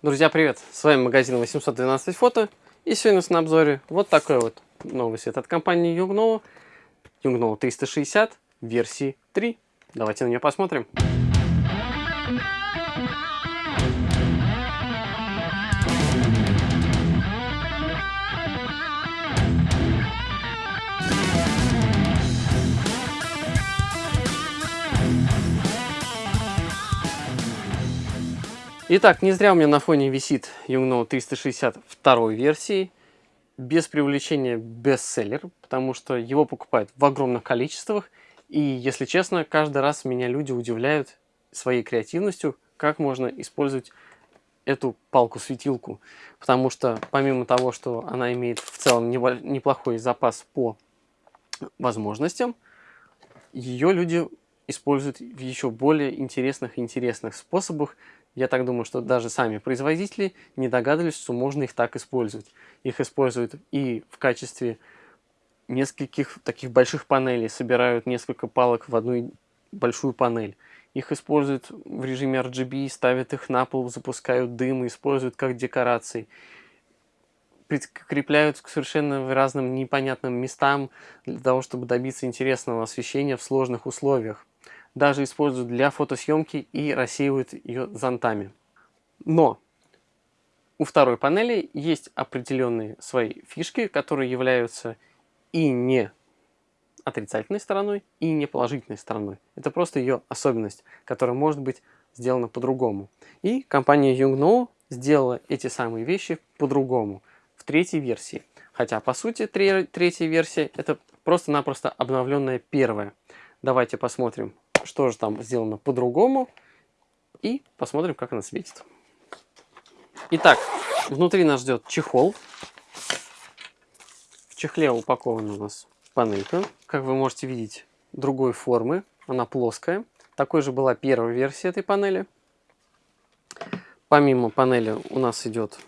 Друзья, привет! С вами магазин 812 фото. И сегодня у нас на обзоре вот такой вот новый свет от компании Yungno. Yungno 360 версии 3. Давайте на нее посмотрим. Итак, не зря у меня на фоне висит 360 второй версии. Без привлечения бестселлер, потому что его покупают в огромных количествах. И, если честно, каждый раз меня люди удивляют своей креативностью, как можно использовать эту палку-светилку. Потому что, помимо того, что она имеет в целом неплохой запас по возможностям, ее люди используют в еще более интересных и интересных способах, я так думаю, что даже сами производители не догадывались, что можно их так использовать. Их используют и в качестве нескольких таких больших панелей, собирают несколько палок в одну большую панель. Их используют в режиме RGB, ставят их на пол, запускают дым, используют как декорации. Прикрепляют к совершенно разным непонятным местам для того, чтобы добиться интересного освещения в сложных условиях даже используют для фотосъемки и рассеивают ее зонтами. Но у второй панели есть определенные свои фишки, которые являются и не отрицательной стороной, и не положительной стороной. Это просто ее особенность, которая может быть сделана по-другому. И компания Yungno сделала эти самые вещи по-другому в третьей версии. Хотя, по сути, третья версия это просто-напросто обновленная первая. Давайте посмотрим что же там сделано по-другому. И посмотрим, как она светит. Итак, внутри нас ждет чехол. В чехле упакована у нас панелька. Как вы можете видеть, другой формы. Она плоская. Такой же была первая версия этой панели. Помимо панели у нас идет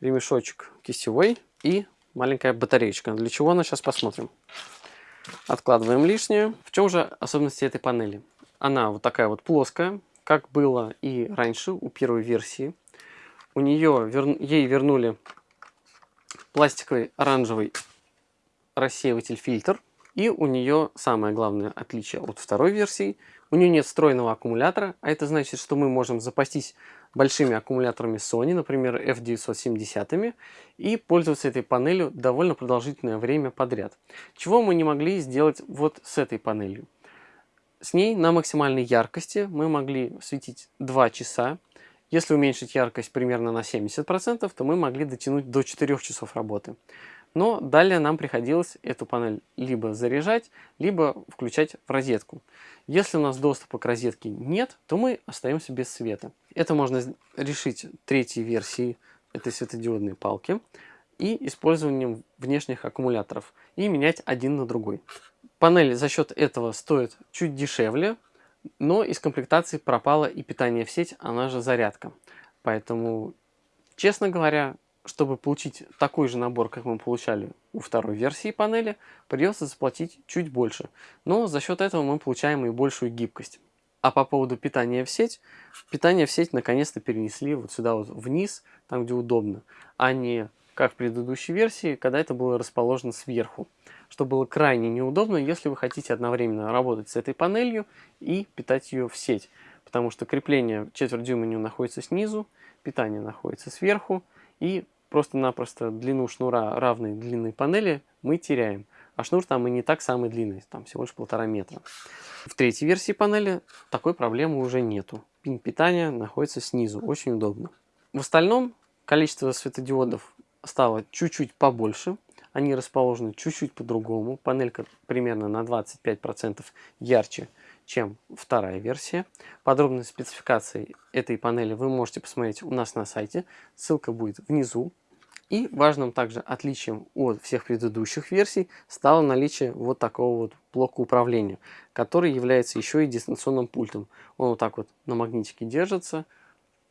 ремешочек кистевой и маленькая батареечка. Для чего она сейчас посмотрим. Откладываем лишнее. В чем же особенности этой панели? Она вот такая вот плоская, как было и раньше у первой версии. У нее вер... ей вернули пластиковый оранжевый рассеиватель фильтр. И у нее самое главное отличие от второй версии. У нее нет встроенного аккумулятора, а это значит, что мы можем запастись большими аккумуляторами Sony, например, F970, и пользоваться этой панелью довольно продолжительное время подряд. Чего мы не могли сделать вот с этой панелью. С ней на максимальной яркости мы могли светить 2 часа. Если уменьшить яркость примерно на 70%, то мы могли дотянуть до 4 часов работы. Но далее нам приходилось эту панель либо заряжать, либо включать в розетку. Если у нас доступа к розетке нет, то мы остаемся без света. Это можно решить третьей версией этой светодиодной палки и использованием внешних аккумуляторов и менять один на другой. Панель за счет этого стоит чуть дешевле, но из комплектации пропало и питание в сеть, она же зарядка. Поэтому, честно говоря, чтобы получить такой же набор, как мы получали у второй версии панели, придется заплатить чуть больше. Но за счет этого мы получаем и большую гибкость. А по поводу питания в сеть, питание в сеть наконец-то перенесли вот сюда вот вниз, там где удобно, а не как в предыдущей версии, когда это было расположено сверху, что было крайне неудобно, если вы хотите одновременно работать с этой панелью и питать ее в сеть, потому что крепление четверть дюйма находится снизу, питание находится сверху, и просто-напросто длину шнура равной длины панели мы теряем. А шнур там и не так самый длинный, там всего лишь полтора метра. В третьей версии панели такой проблемы уже нету. Пин питания находится снизу, очень удобно. В остальном количество светодиодов стало чуть-чуть побольше. Они расположены чуть-чуть по-другому. Панелька примерно на 25% ярче, чем вторая версия. Подробные спецификации этой панели вы можете посмотреть у нас на сайте. Ссылка будет внизу. И важным также отличием от всех предыдущих версий стало наличие вот такого вот блока управления, который является еще и дистанционным пультом. Он вот так вот на магнитике держится,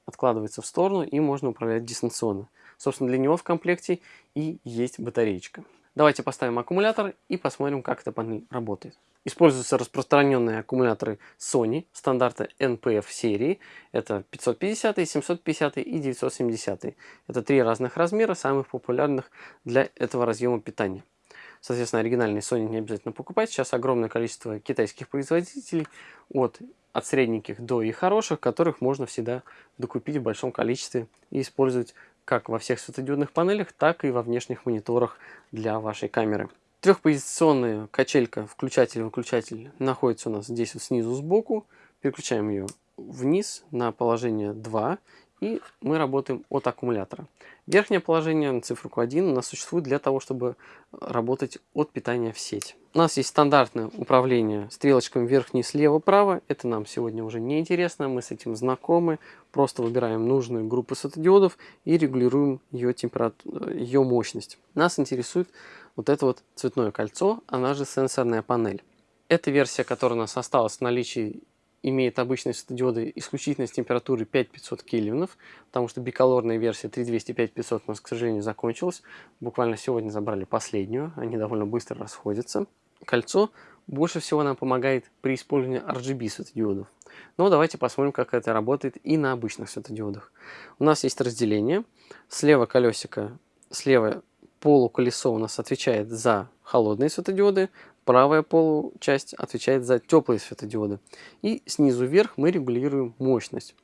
откладывается в сторону и можно управлять дистанционно. Собственно, для него в комплекте и есть батареечка. Давайте поставим аккумулятор и посмотрим, как эта панель работает. Используются распространенные аккумуляторы Sony стандарта NPF серии. Это 550, 750 и 970. Это три разных размера, самых популярных для этого разъема питания. Соответственно, оригинальный Sony не обязательно покупать. Сейчас огромное количество китайских производителей, от, от средненьких до и хороших, которых можно всегда докупить в большом количестве и использовать как во всех светодиодных панелях, так и во внешних мониторах для вашей камеры. Трехпозиционная качелька включатель-выключатель находится у нас здесь вот снизу сбоку. Переключаем ее вниз на положение 2 и мы работаем от аккумулятора. Верхнее положение на циферку 1 у нас существует для того, чтобы работать от питания в сеть. У нас есть стандартное управление стрелочками вверх-вниз, слева-право. Это нам сегодня уже не интересно, мы с этим знакомы. Просто выбираем нужную группу светодиодов и регулируем ее, температуру, ее мощность. Нас интересует вот это вот цветное кольцо, она же сенсорная панель. Эта версия, которая у нас осталась в наличии имеет обычные светодиоды исключительно с температурой 5500 кельвинов, потому что биколорная версия 3200-5500 у нас, к сожалению, закончилась. Буквально сегодня забрали последнюю, они довольно быстро расходятся. Кольцо больше всего нам помогает при использовании RGB светодиодов. Но давайте посмотрим, как это работает и на обычных светодиодах. У нас есть разделение. Слева колесико, слева полуколесо у нас отвечает за холодные светодиоды, правая получасть отвечает за теплые светодиоды. И снизу вверх мы регулируем мощность.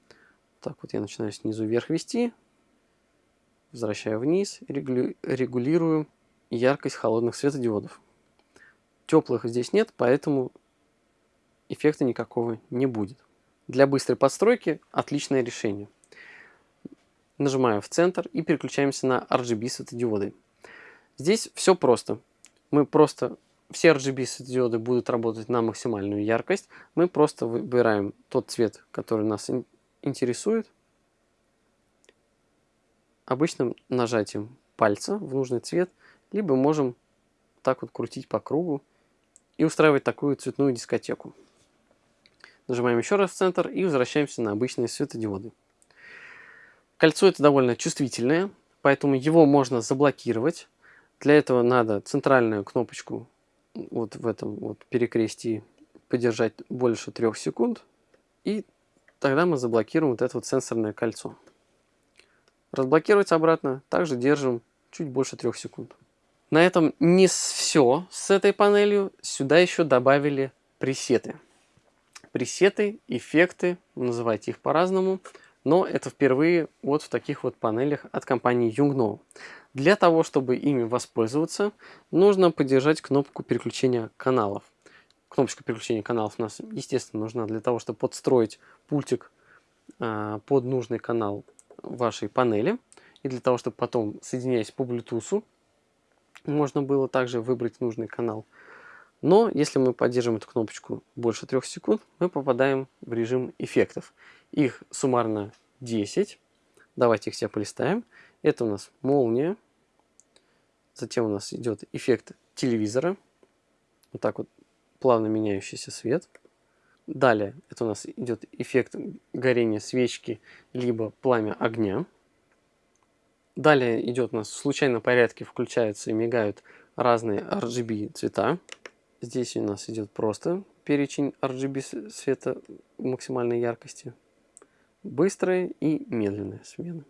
Так вот я начинаю снизу вверх вести, возвращаю вниз, регулирую яркость холодных светодиодов. Теплых здесь нет, поэтому эффекта никакого не будет. Для быстрой подстройки отличное решение. Нажимаю в центр и переключаемся на RGB светодиоды. Здесь все просто. Мы просто все RGB светодиоды будут работать на максимальную яркость. Мы просто выбираем тот цвет, который нас интересует. Обычным нажатием пальца в нужный цвет, либо можем так вот крутить по кругу и устраивать такую цветную дискотеку. Нажимаем еще раз в центр и возвращаемся на обычные светодиоды. Кольцо это довольно чувствительное, поэтому его можно заблокировать. Для этого надо центральную кнопочку вот в этом вот перекрестии подержать больше трех секунд. И тогда мы заблокируем вот это вот сенсорное кольцо. Разблокировать обратно также держим чуть больше трех секунд. На этом не все с этой панелью. Сюда еще добавили пресеты. Пресеты, эффекты, называйте их по-разному. Но это впервые вот в таких вот панелях от компании Yungno. Для того, чтобы ими воспользоваться, нужно поддержать кнопку переключения каналов. Кнопочка переключения каналов у нас, естественно, нужна для того, чтобы подстроить пультик а, под нужный канал вашей панели. И для того, чтобы потом, соединяясь по Bluetooth, можно было также выбрать нужный канал. Но если мы поддержим эту кнопочку больше трех секунд, мы попадаем в режим эффектов. Их суммарно 10. Давайте их все полистаем. Это у нас молния. Затем у нас идет эффект телевизора. Вот так вот плавно меняющийся свет. Далее это у нас идет эффект горения свечки, либо пламя огня. Далее идет у нас в случайном порядке включаются и мигают разные RGB цвета. Здесь у нас идет просто перечень RGB света максимальной яркости. Быстрая и медленная смена.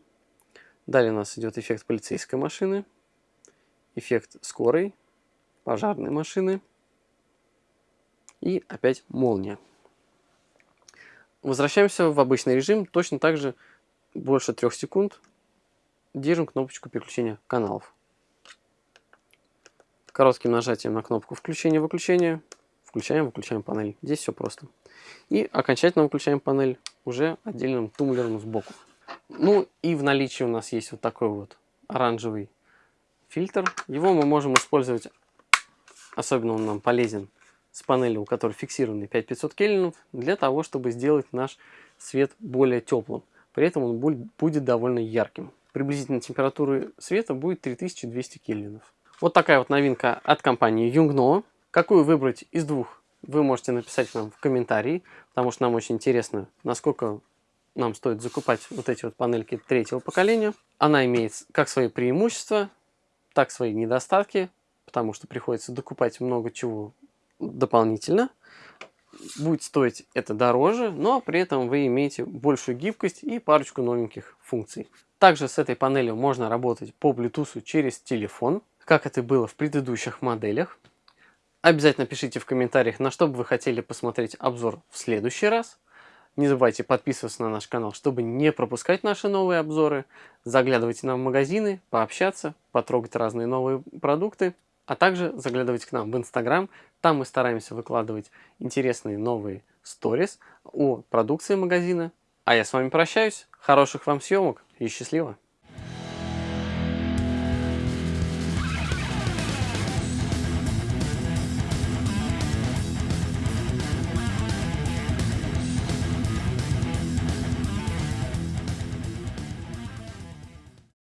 Далее у нас идет эффект полицейской машины, эффект скорой, пожарной машины и опять молния. Возвращаемся в обычный режим, точно так же больше трех секунд держим кнопочку переключения каналов. Коротким нажатием на кнопку включения-выключения включаем, выключаем панель. Здесь все просто. И окончательно выключаем панель уже отдельным тумблером сбоку. Ну и в наличии у нас есть вот такой вот оранжевый фильтр. Его мы можем использовать, особенно он нам полезен с панелью, у которой фиксированный 5500 кельвинов, для того, чтобы сделать наш свет более теплым. При этом он будет довольно ярким. Приблизительно температура света будет 3200 кельвинов. Вот такая вот новинка от компании Yungno. Какую выбрать из двух, вы можете написать нам в комментарии, потому что нам очень интересно, насколько нам стоит закупать вот эти вот панельки третьего поколения. Она имеет как свои преимущества, так свои недостатки, потому что приходится докупать много чего дополнительно. Будет стоить это дороже, но при этом вы имеете большую гибкость и парочку новеньких функций. Также с этой панелью можно работать по Bluetooth через телефон, как это было в предыдущих моделях. Обязательно пишите в комментариях, на что бы вы хотели посмотреть обзор в следующий раз. Не забывайте подписываться на наш канал, чтобы не пропускать наши новые обзоры. Заглядывайте нам в магазины, пообщаться, потрогать разные новые продукты. А также заглядывайте к нам в Инстаграм. Там мы стараемся выкладывать интересные новые сторис о продукции магазина. А я с вами прощаюсь. Хороших вам съемок и счастливо!